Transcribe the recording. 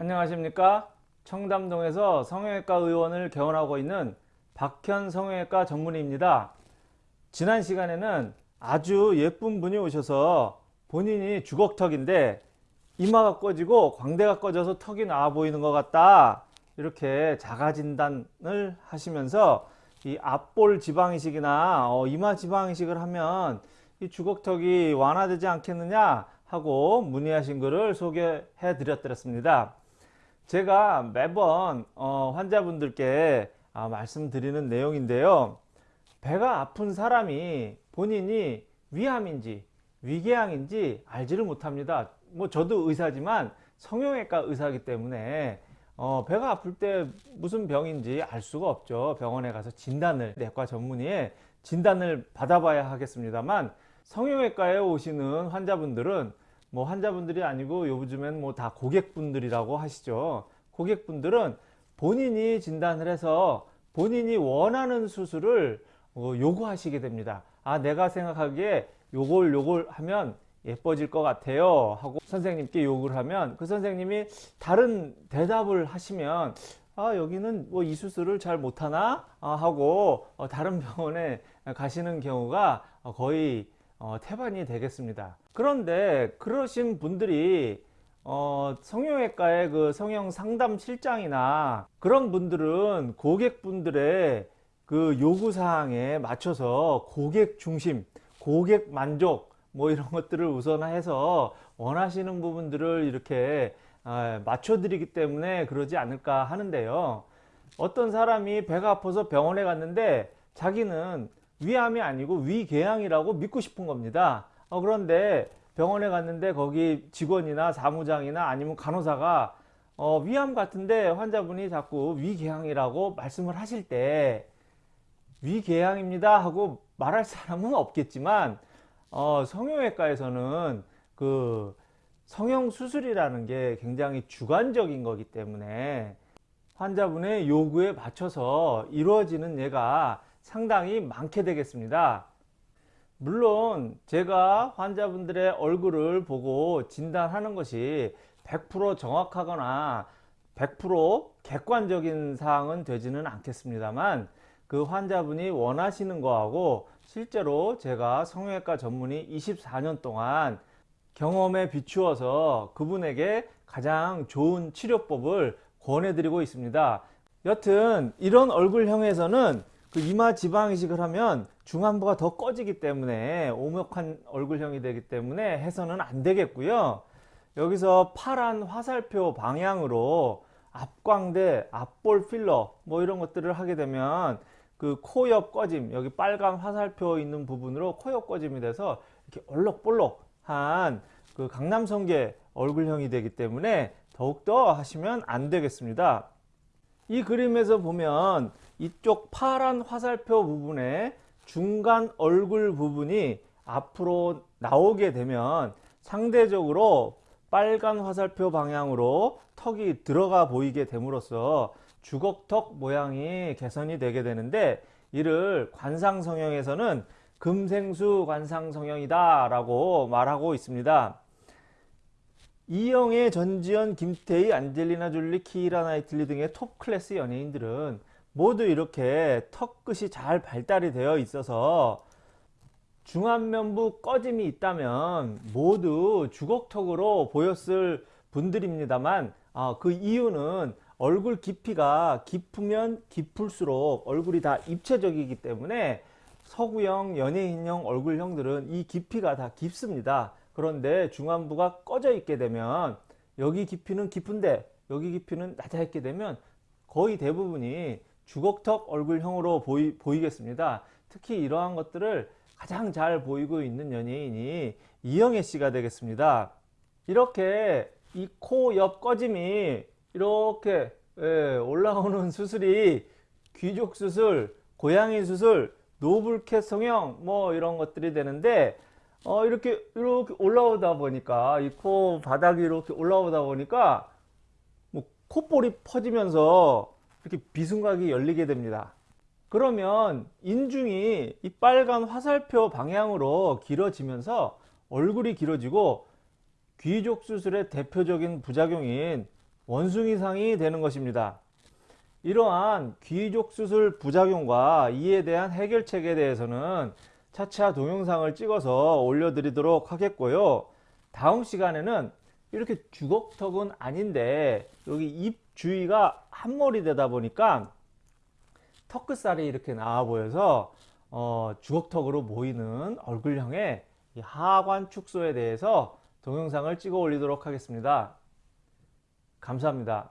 안녕하십니까? 청담동에서 성형외과 의원을 개원하고 있는 박현 성형외과 전문의입니다. 지난 시간에는 아주 예쁜 분이 오셔서 본인이 주걱턱인데 이마가 꺼지고 광대가 꺼져서 턱이 나와 보이는 것 같다. 이렇게 자가 진단을 하시면서 이 앞볼 지방이식이나 어, 이마 지방이식을 하면 이 주걱턱이 완화되지 않겠느냐 하고 문의하신 것을 소개해 드렸습니다 제가 매번 어, 환자분들께 아, 말씀드리는 내용인데요. 배가 아픈 사람이 본인이 위암인지 위궤양인지 알지를 못합니다. 뭐 저도 의사지만 성형외과 의사이기 때문에 어, 배가 아플 때 무슨 병인지 알 수가 없죠. 병원에 가서 진단을 내과 전문의의 진단을 받아봐야 하겠습니다만 성형외과에 오시는 환자분들은 뭐 환자분들이 아니고 요즘엔 뭐 다 고객분들이라고 하시죠. 고객분들은 본인이 진단을 해서 본인이 원하는 수술을 어, 요구하시게 됩니다. 아 내가 생각하기에 요걸 요걸 하면 예뻐질 것 같아요 하고 선생님께 요구를 하면 그 선생님이 다른 대답을 하시면 아 여기는 뭐 이 수술을 잘 못하나? 아, 하고 어, 다른 병원에 가시는 경우가 거의 어, 태반이 되겠습니다. 그런데 그러신 분들이 어, 성형외과의 그 성형 상담 실장이나 그런 분들은 고객분들의 그 요구사항에 맞춰서 고객 중심 고객 만족 뭐 이런 것들을 우선해서 원하시는 부분들을 이렇게 아, 맞춰 드리기 때문에 그러지 않을까 하는데요. 어떤 사람이 배가 아파서 병원에 갔는데 자기는 위암이 아니고 위궤양이라고 믿고 싶은 겁니다. 어, 그런데 병원에 갔는데 거기 직원이나 사무장이나 아니면 간호사가 어, 위암 같은데 환자분이 자꾸 위궤양이라고 말씀을 하실 때 위궤양입니다 하고 말할 사람은 없겠지만 어, 성형외과에서는 그 성형수술이라는 게 굉장히 주관적인 거기 때문에 환자분의 요구에 맞춰서 이루어지는 예가 상당히 많게 되겠습니다. 물론 제가 환자분들의 얼굴을 보고 진단하는 것이 100% 정확하거나 100% 객관적인 사항은 되지는 않겠습니다만 그 환자분이 원하시는 거하고 실제로 제가 성형외과 전문의 24년 동안 경험에 비추어서 그분에게 가장 좋은 치료법을 권해드리고 있습니다. 여튼 이런 얼굴형에서는 그 이마 지방 이식을 하면 중안부가 더 꺼지기 때문에 오목한 얼굴형이 되기 때문에 해서는 안 되겠고요. 여기서 파란 화살표 방향으로 앞광대, 앞볼 필러 뭐 이런 것들을 하게 되면 그 코 옆 꺼짐 여기 빨간 화살표 있는 부분으로 코 옆 꺼짐이 돼서 이렇게 얼럭볼럭한 그 강남성계 얼굴형이 되기 때문에 더욱더 하시면 안 되겠습니다 이 그림에서 보면 이쪽 파란 화살표 부분에 중간 얼굴 부분이 앞으로 나오게 되면 상대적으로 빨간 화살표 방향으로 턱이 들어가 보이게 됨으로써 주걱턱 모양이 개선이 되게 되는데 이를 관상 성형에서는 금생수 관상 성형이다 라고 말하고 있습니다. 이영애, 전지현, 김태희, 안젤리나 졸리, 키이라 나이틀리 등의 톱 클래스 연예인들은 모두 이렇게 턱 끝이 잘 발달이 되어 있어서 중안면부 꺼짐이 있다면 모두 주걱턱으로 보였을 분들입니다만 아, 그 이유는 얼굴 깊이가 깊으면 깊을수록 얼굴이 다 입체적이기 때문에 서구형 연예인형 얼굴형들은 이 깊이가 다 깊습니다. 그런데 중안부가 꺼져 있게 되면 여기 깊이는 깊은데 여기 깊이는 낮아 있게 되면 거의 대부분이 주걱턱 얼굴형으로 보이, 보이겠습니다. 특히 이러한 것들을 가장 잘 보이고 있는 연예인이 이영애 씨가 되겠습니다. 이렇게 이 코 옆 꺼짐이 이렇게 예, 올라오는 수술이 귀족 수술, 고양이 수술, 노블캣 성형 뭐 이런 것들이 되는데 어 이렇게 이렇게 올라오다 보니까 이 코 바닥이 이렇게 올라오다 보니까 뭐 콧볼이 퍼지면서 이렇게 비순각이 열리게 됩니다. 그러면 인중이 이 빨간 화살표 방향으로 길어지면서 얼굴이 길어지고 귀족 수술의 대표적인 부작용인 원숭이상이 되는 것입니다. 이러한 귀족 수술 부작용과 이에 대한 해결책에 대해서는 차차 동영상을 찍어서 올려드리도록 하겠고요. 다음 시간에는 이렇게 주걱턱은 아닌데 여기 입 주위가 한몰이 되다 보니까 턱끝살이 이렇게 나와 보여서 어, 주걱턱으로 보이는 얼굴형의 이 하관 축소에 대해서 동영상을 찍어 올리도록 하겠습니다. 감사합니다.